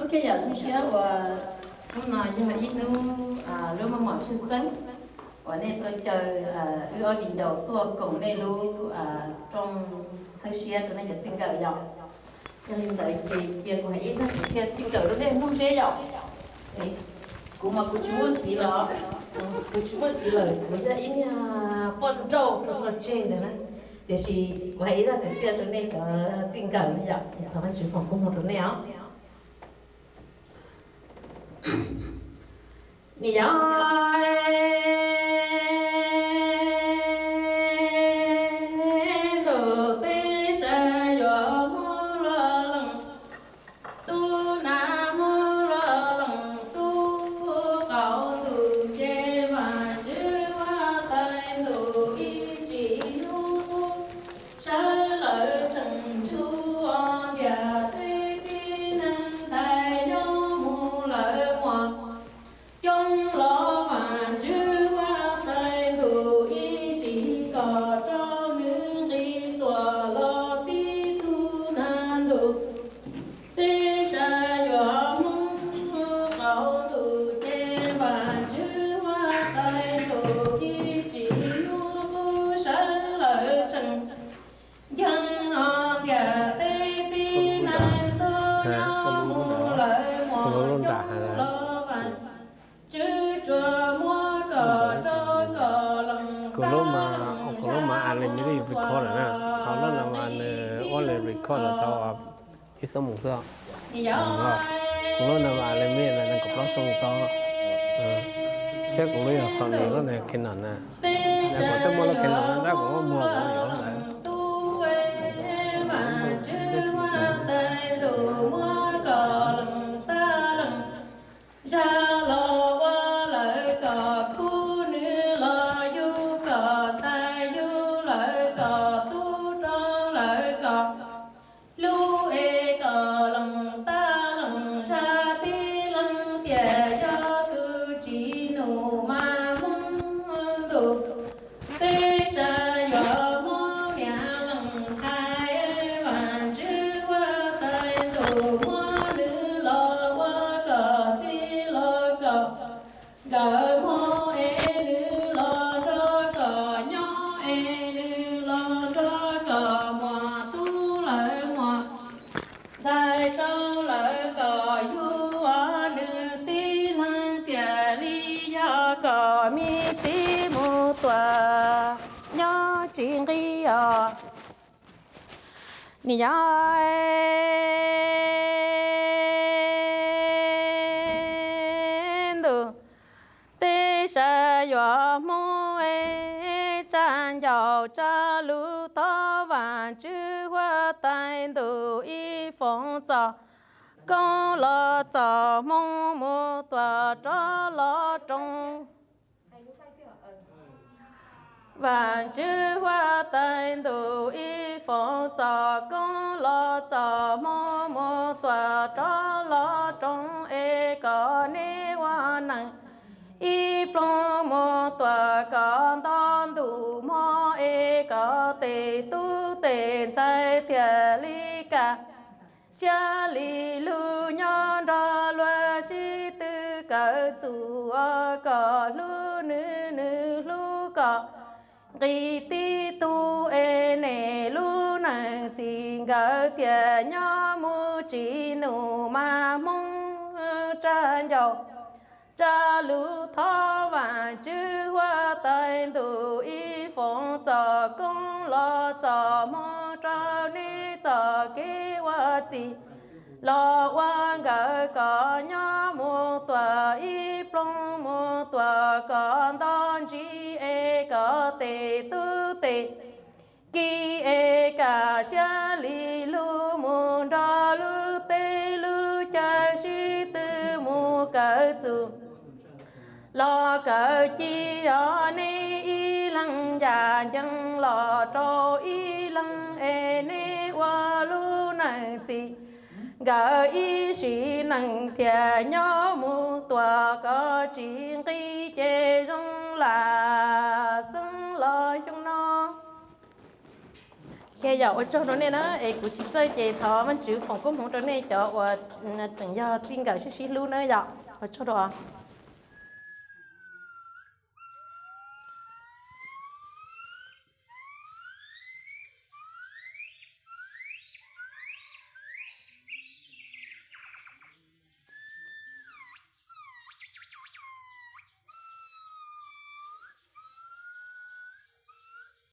ok giờ chúng sẽ và hôm nay nhưng mà ít nu à lúc mà mọi sự sống và nên tôi chờ à ưu ở đỉnh đầu tôi cùng đây luôn à trong sai xe cho nên giờ xin cờ dọc. Cho nên đợi chị kia của hãy ra thì xin cờ lúc đây muốn dễ dọc. Cũng mà cũng chúa chỉ là cũng chúa chỉ là bây giờ ít con trâu cho con trên đấy nè thì chỉ của hãy ra thì xe cho nên có xin cờ dọc. Thằng anh chỉ phòng cũng một chỗ nào 你养 có là ờ, tao ít sống một sao cũng nó là lại lên miệng là nó có nó sống to chắc cũng nó là son nhiều nó này kinh nặng nè nhưng mà tôi mua là kinh nặng nó cũng mua cũng nhiều lắm đời mô e nữ lo rơ cờ nhó e nữ lo rơ cờ mò tu lợi mò. Dài câu lợi cờ du ở nữ tí na tìa ri do cờ mi tí mù tòa. Nhó chuyện ri ờ nì gió sa yo mo e chan yo cha lu to và chư hoa tai đủ y phong cho công lo cho mong mô tòa cho lo trong và chư hoa tai đủ y phong cho công lo cho mong mô tòa cho lo trong e có ni hoa năng y plong mo tua có đón đủ mo e có tề tu tề sai thiệt li ca. Cha li lu nhon ra lua si tư tu chủ có lu nữ nữ lu có kỳ ti tu e nè lu nà xin gỡ tia nhỏ mu chỉ nụ ma mong ờ, cha dầu cha lu thọ và chư hoa tay tu y phong cho công lo cho mô cho ni cho kế hoa chi lo hoa gỡ có nhớ mô tòa y plong mô tòa con đón chi e có tề tu tề ki e cả xa li lu mu đa lu tê lu cha shi tư mu cỡ tu lo cờ chi ở ni y lăng già dân, lo trô y lăng e ni wa lu nang si gà y sĩ nang thia nhó mu, tòa có chỉ khi chê rong là sưng lo chung no khi ờ, ừ, giờ ở chỗ đó này nó ấy cũng chỉ chơi chơi thọ mình chịu phòng công không chỗ này cho và từng giờ tin cả xí xí luôn nữa giờ. Ở chỗ đó.